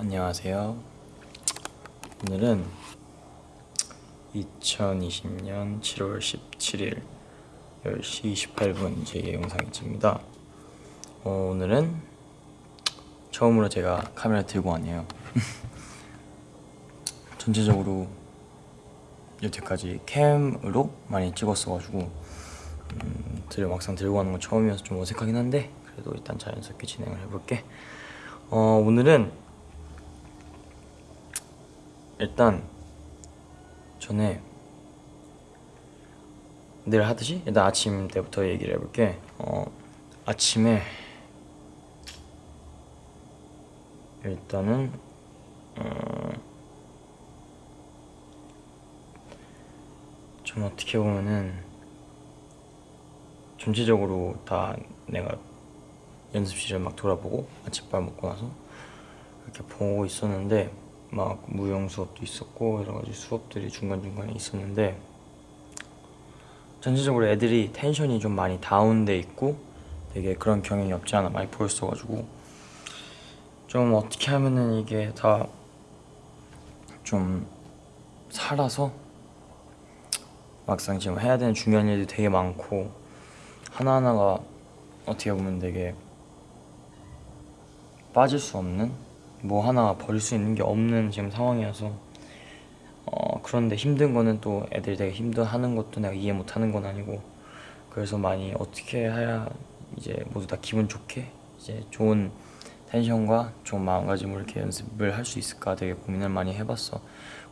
안녕하세요. 오늘은 2020년 7월 17일 10시 28분 제 영상입니다. 어, 오늘은 처음으로 제가 카메라 들고 왔네요. 전체적으로 여태까지 캠으로 많이 찍었어가지고 음, 들 막상 들고 가는 건 처음이어서 좀 어색하긴 한데 그래도 일단 자연스럽게 진행을 해볼게. 어, 오늘은 일단 전에 늘 하듯이 일단 아침 때부터 얘기를 해볼게. 어, 아침에 일단은 어, 좀 어떻게 보면은 전체적으로 다 내가 연습실을 막 돌아보고 아침밥 먹고 나서 이렇게 보고 있었는데 막 무용 수업도 있었고 여러 가지 수업들이 중간 중간에 있었는데 전체적으로 애들이 텐션이 좀 많이 다운돼 있고 되게 그런 경향이 없지 않아 많이 보였어가지고 좀 어떻게 하면은 이게 다 좀 살아서 막상 지금 해야 되는 중요한 일들이 되게 많고 하나하나가 어떻게 보면 되게 빠질 수 없는 뭐 하나 버릴 수 있는 게 없는 지금 상황이어서 어 그런데 힘든 거는 또 애들이 되게 힘들어하는 것도 내가 이해 못하는 건 아니고 그래서 많이 어떻게 해야 이제 모두 다 기분 좋게 이제 좋은 텐션과 좋은 마음가짐으로 이렇게 연습을 할 수 있을까 되게 고민을 많이 해봤어.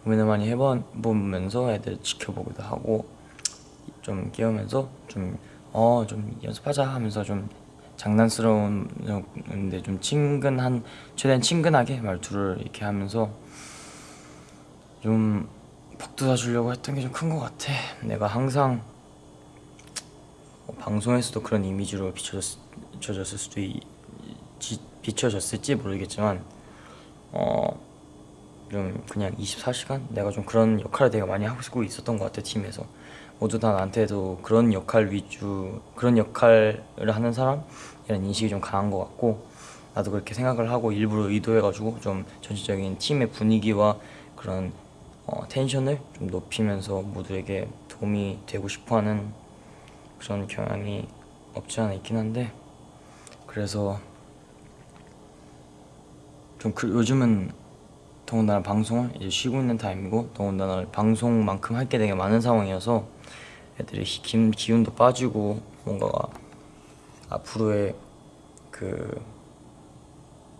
고민을 많이 해보면서 애들 지켜보기도 하고 좀 깨우면서 좀 어, 좀 연습하자 하면서 좀 장난스러운데 좀 친근한 최대한 친근하게 말투를 이렇게 하면서 좀 복돋아 주려고 했던 게 좀 큰 것 같아. 내가 항상 어, 방송에서도 그런 이미지로 비춰졌, 비춰졌을 수도 있, 지, 비춰졌을지 모르겠지만 어 좀 그냥 24시간? 내가 좀 그런 역할을 되게 많이 하고 있었던 것 같아 팀에서 모두 다 나한테도 그런 역할 위주 그런 역할을 하는 사람이라는 인식이 좀 강한 것 같고 나도 그렇게 생각을 하고 일부러 의도해가지고 좀 전체적인 팀의 분위기와 그런 어, 텐션을 좀 높이면서 모두에게 도움이 되고 싶어하는 그런 경향이 없지 않아 있긴 한데 그래서 좀 그, 요즘은 더군다나 방송을 이제 쉬고 있는 타임이고 더군다나 방송만큼 할 게 되게 많은 상황이어서 애들이 기, 기운도 빠지고 뭔가가 앞으로의 그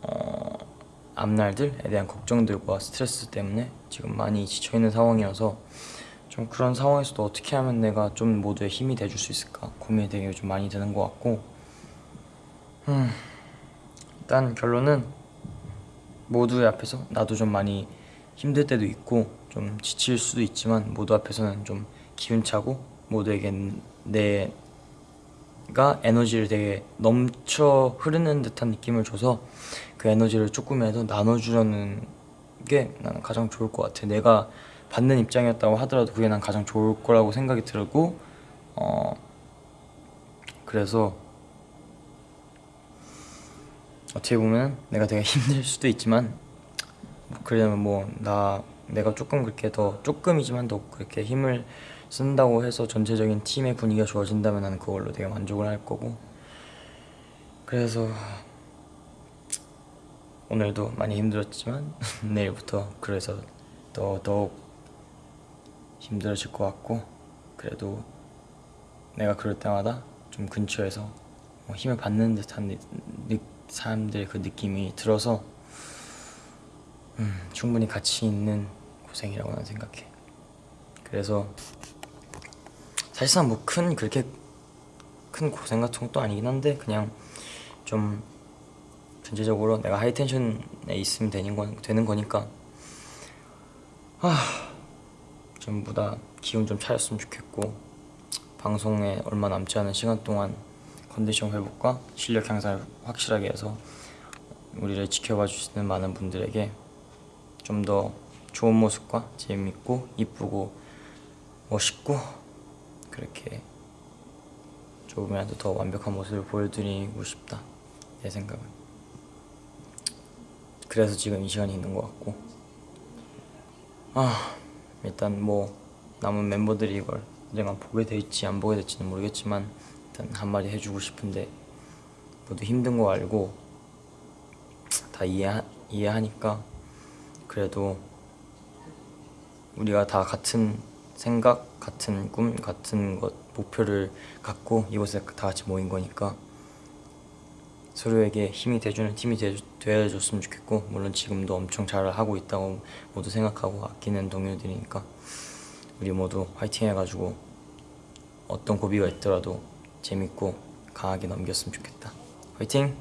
어, 앞날들에 대한 걱정들과 스트레스 때문에 지금 많이 지쳐있는 상황이어서 좀 그런 상황에서도 어떻게 하면 내가 좀 모두의 힘이 돼줄 수 있을까 고민이 되게 좀 많이 되는 것 같고 음, 일단 결론은 모두의 앞에서 나도 좀 많이 힘들 때도 있고 좀 지칠 수도 있지만 모두 앞에서는 좀 기운차고 모두에게 내가 에너지를 되게 넘쳐 흐르는 듯한 느낌을 줘서 그 에너지를 조금이라도 나눠주려는 게 나는 가장 좋을 것 같아. 내가 받는 입장이었다고 하더라도 그게 난 가장 좋을 거라고 생각이 들고 어 그래서 어떻게 보면 내가 되게 힘들 수도 있지만 그러면 뭐 나 내가 조금 그렇게 더 조금이지만 더 그렇게 힘을 쓴다고 해서 전체적인 팀의 분위기가 좋아진다면 나는 그걸로 되게 만족을 할 거고. 그래서 오늘도 많이 힘들었지만 내일부터 그래서 더 더욱 힘들어질 것 같고 그래도 내가 그럴 때마다 좀 근처에서 뭐 힘을 받는 듯한 느, 느, 사람들의 그 느낌이 들어서 음, 충분히 가치 있는 고생이라고 나는 생각해. 그래서 사실상 뭐 큰 그렇게 큰 고생 같은 것도 아니긴 한데 그냥 좀 전체적으로 내가 하이텐션에 있으면 되는, 건, 되는 거니까 아 전부 다 기운 좀 차렸으면 좋겠고 방송에 얼마 남지 않은 시간 동안 컨디션 회복과 실력 향상을 확실하게 해서 우리를 지켜봐 주시는 많은 분들에게 좀 더 좋은 모습과 재밌고 이쁘고 멋있고 그렇게 조금이라도 더 완벽한 모습을 보여드리고 싶다. 내 생각은. 그 그래서 지금 이 시간이 있는 것 같고. 아 일단 뭐 남은 멤버들이 이걸 언젠가 보게 될지 안 보게 될지는 모르겠지만 일단 한마디 해주고 싶은데 모두 힘든 거 알고 다 이해 이해하니까 그래도 우리가 다 같은 생각, 같은 꿈, 같은 것 목표를 갖고 이곳에 다 같이 모인 거니까 서로에게 힘이 돼주는 팀이 돼, 되어줬으면 좋겠고 물론 지금도 엄청 잘 하고 있다고 모두 생각하고 아끼는 동료들이니까 우리 모두 화이팅 해가지고 어떤 고비가 있더라도 재밌고 강하게 넘겼으면 좋겠다 화이팅!